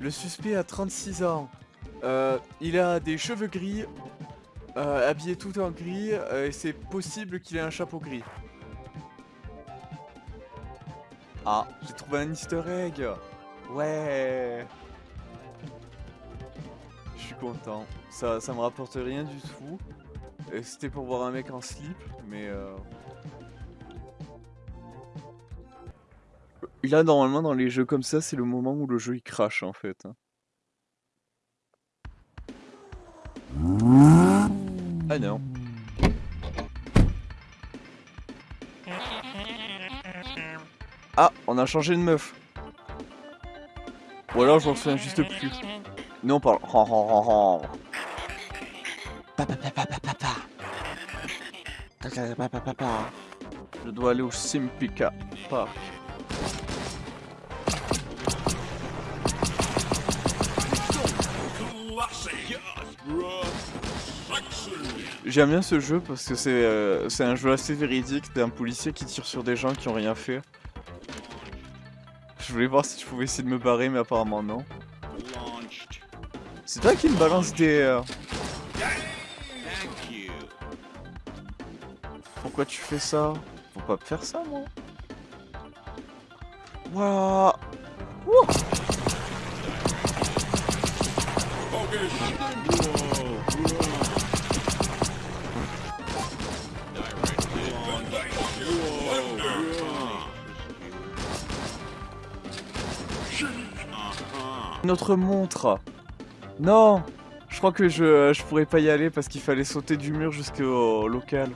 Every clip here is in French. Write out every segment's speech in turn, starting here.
Le suspect a 36 ans. Euh, il a des cheveux gris, euh, habillé tout en gris, euh, et c'est possible qu'il ait un chapeau gris. Ah, j'ai trouvé un easter egg Ouais Je suis content. Ça, ça me rapporte rien du tout. C'était pour voir un mec en slip, mais... Là, normalement, dans les jeux comme ça, c'est le moment où le jeu il crache en fait. hein. Ah non. Ah, on a changé de meuf. Ou alors je m'en souviens juste plus. Non, on parle. Je dois aller au Simpika Park. J'aime bien ce jeu parce que c'est euh, c'est un jeu assez véridique d'un policier qui tire sur des gens qui ont rien fait. Je voulais voir si je pouvais essayer de me barrer mais apparemment non. C'est toi qui me balance des... euh, Pourquoi tu fais ça? Faut pas faire ça moi. Wouh Notre montre. Non Je crois que je, je pourrais pas y aller parce qu'il fallait sauter du mur jusqu'au local.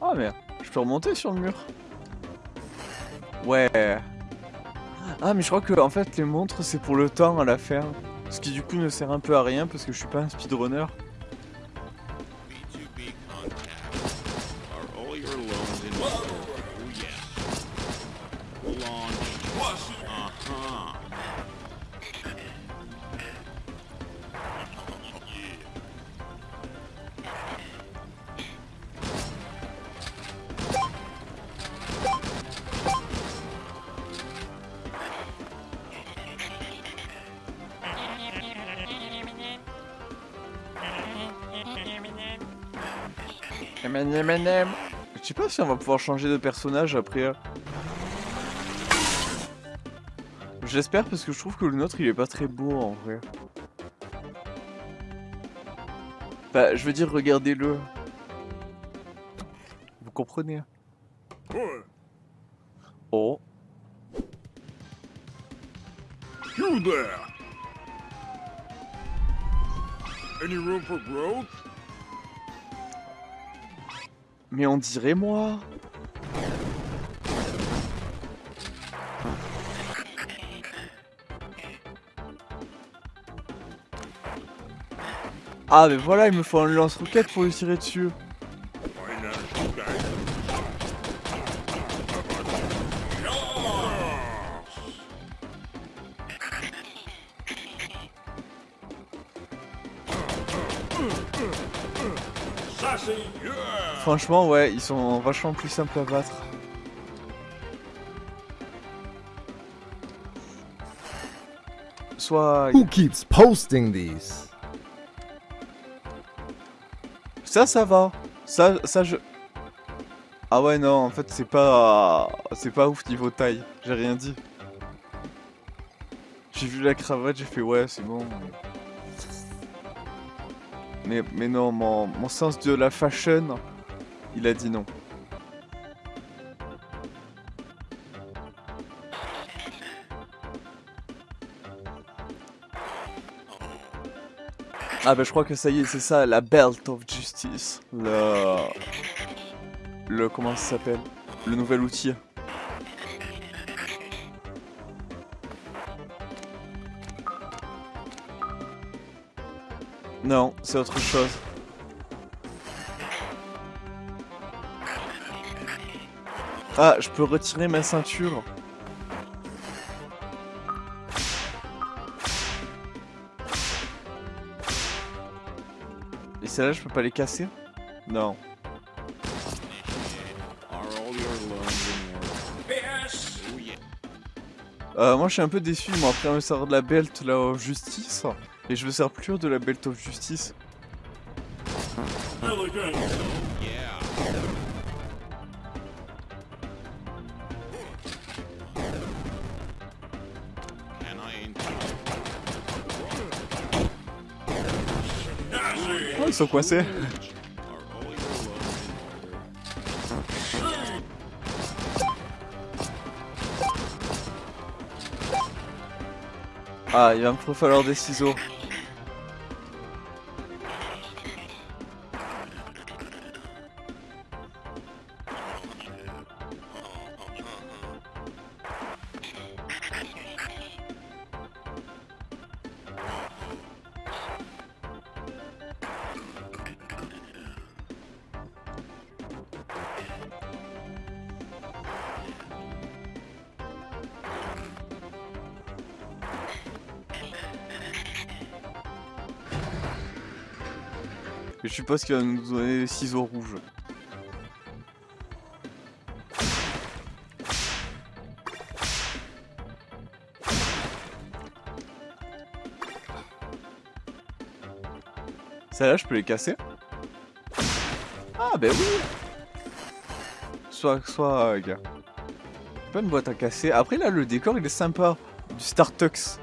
Ah merde, je peux remonter sur le mur. Ouais Ah mais je crois que en fait les montres c'est pour le temps à la faire. Ce qui du coup ne sert un peu à rien parce que je suis pas un speedrunner. Je sais pas si on va pouvoir changer de personnage après. J'espère parce que je trouve que le nôtre il est pas très beau en vrai. Bah, je veux dire, regardez-le. Vous comprenez hein. Oh. There! Any room for growth? Mais on dirait moi. Ah mais voilà, il me faut un lance-roquette pour lui tirer dessus. Franchement, ouais, ils sont vachement plus simples à battre. Soit... Who keeps posting these? Ça, ça va. Ça, ça, je... Ah ouais, non, en fait, c'est pas... C'est pas ouf niveau taille. J'ai rien dit. J'ai vu la cravate, j'ai fait ouais, c'est bon. Mais, mais non, mon, mon sens de la fashion, il a dit non. Ah bah je crois que ça y est, c'est ça, la Belt of Justice. Le... Le... Comment ça s'appelle? Le nouvel outil. Non, c'est autre chose. Ah, je peux retirer ma ceinture. Et celles-là, je peux pas les casser? Non. Euh, moi je suis un peu déçu, ils m'ont appris à me servir de la belt là of justice. Et je me sers plus de la belt of justice. Ah, il va me falloir des ciseaux. Et je suppose qu'il va nous donner des ciseaux rouges. Celles-là, je peux les casser Ah, ben oui Soit, soit, euh, gars. Pas une boîte à casser. Après, là, le décor, il est sympa. Du Startux.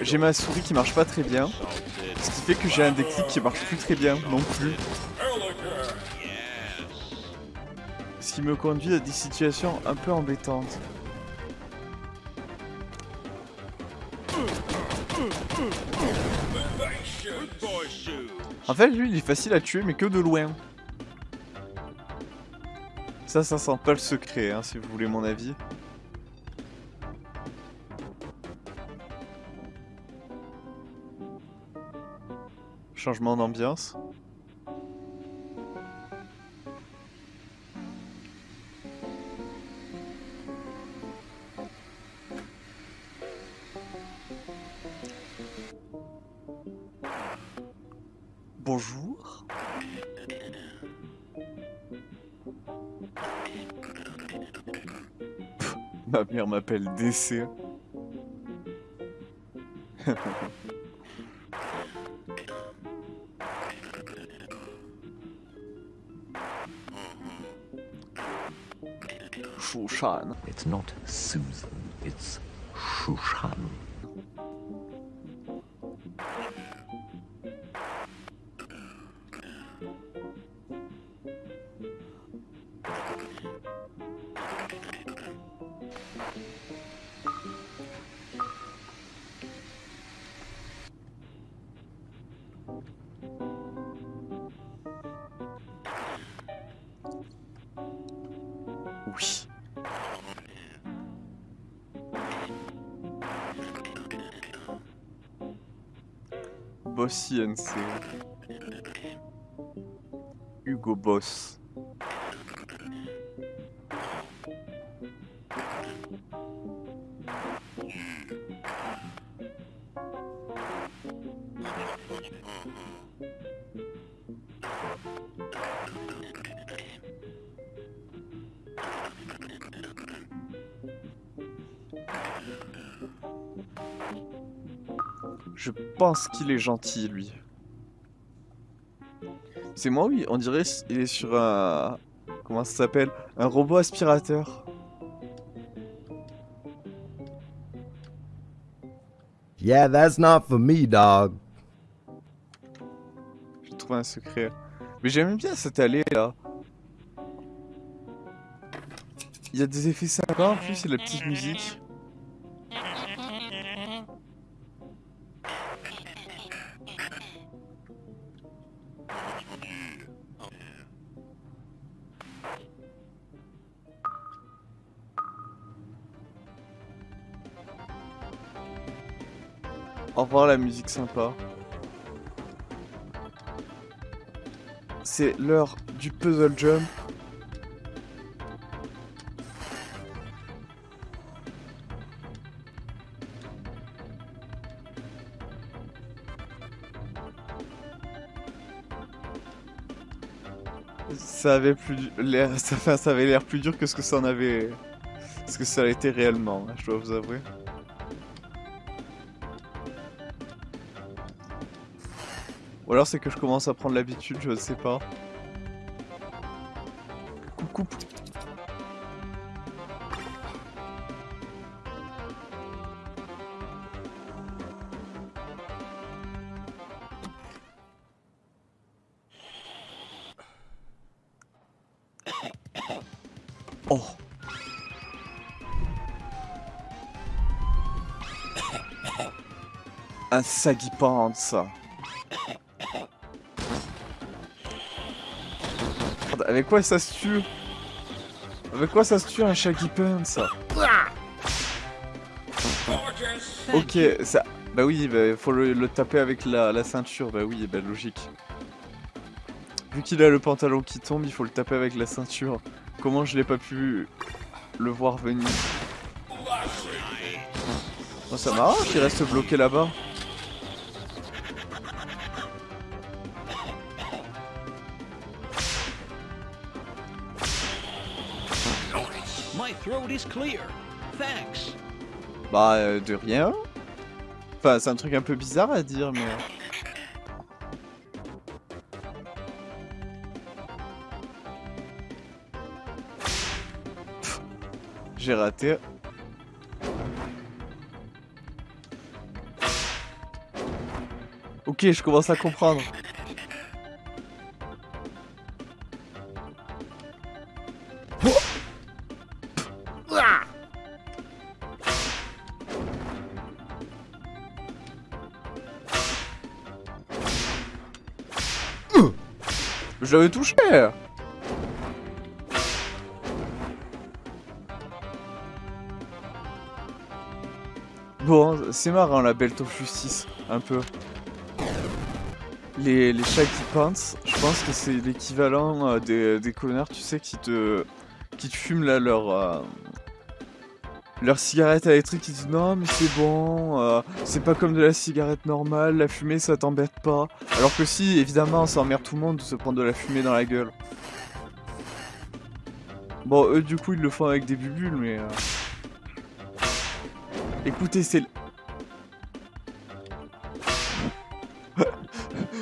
J'ai ma souris qui marche pas très bien. Ce qui fait que j'ai un déclic qui marche plus très bien non plus. Ce qui me conduit à des situations un peu embêtantes. En fait, lui, il est facile à tuer, mais que de loin. Ça, ça sent pas le secret, hein, si vous voulez mon avis. Changement d'ambiance. Bonjour. Ma mère m'appelle DC. Shushan. It's not Susan, it's Shushan. Boss INC. Hugo Boss. Je pense qu'il est gentil, lui. C'est moi, oui. On dirait qu'il est sur un... Comment ça s'appelle Un robot aspirateur. Yeah, that's not for me, dog. J'ai trouvé un secret. Mais j'aime bien cette allée, là. Il y a des effets sympas, en plus, a la petite musique. La musique sympa. C'est l'heure du puzzle jump. ça avait plus l'air ça avait l'air plus dur que ce que ça en avait ce que ça a été réellement je dois vous avouer Alors c'est que je commence à prendre l'habitude, je ne sais pas. Coucou. Oh. Un saggy pants. Avec quoi ça se tue Avec quoi ça se tue un shaggy pants Ok, ça... Bah oui, bah, faut le, taper avec la, la ceinture, bah oui, bah logique. Vu qu'il a le pantalon qui tombe, il faut le taper avec la ceinture. Comment je l'ai pas pu le voir venir Oh, ça m'arrange qu'il reste bloqué là-bas. Bah, euh, de rien. Enfin, c'est un truc un peu bizarre à dire, mais... Pff, J'ai raté. Ok, je commence à comprendre. Je l'avais touché Bon, c'est marrant la Belt of Justice, un peu. Les, les Shaggy Pants, je pense que c'est l'équivalent euh, des, des connards, tu sais, qui te, qui te fument là leur, euh, leur cigarette électrique, qui disent non mais c'est bon, euh, c'est pas comme de la cigarette normale, la fumée ça t'embête pas. Alors que si, évidemment, ça emmerde tout le monde de se prendre de la fumée dans la gueule. Bon, eux du coup ils le font avec des bulles, mais... euh, Écoutez, c'est...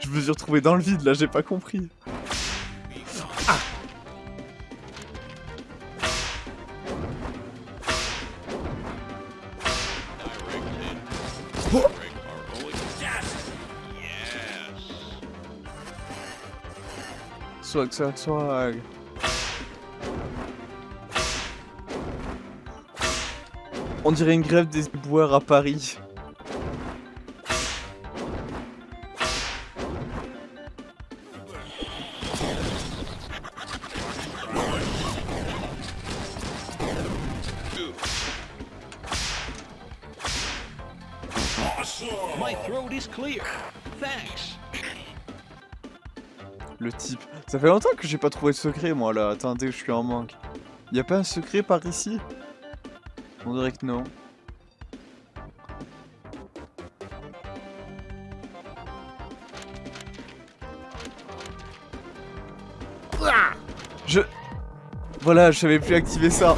Je me suis retrouvé dans le vide là, j'ai pas compris. Swag, swag, swag. On dirait une grève des éboueurs à Paris. My throat is clear. Thanks. Le type. Ça fait longtemps que j'ai pas trouvé de secret moi là. Attendez, je suis en manque. Y a pas un secret par ici? On dirait que non. Je... Voilà, je savais plus activer ça.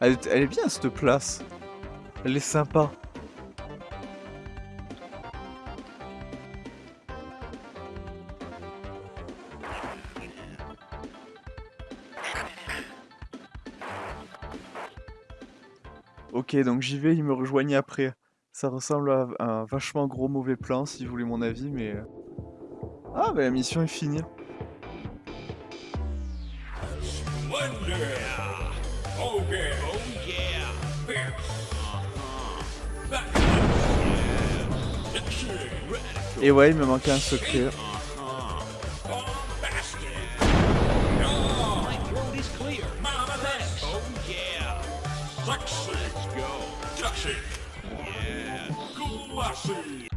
Elle, est- elle est bien cette place. Elle est sympa. Ok, donc j'y vais, il me rejoignent après. Ça ressemble à un vachement gros mauvais plan, si vous voulez mon avis, mais... euh. Ah, bah la mission est finie. yeah. Oh yeah. Oh yeah. Et ouais, il me manquait un soccer. Let's go. Yeah.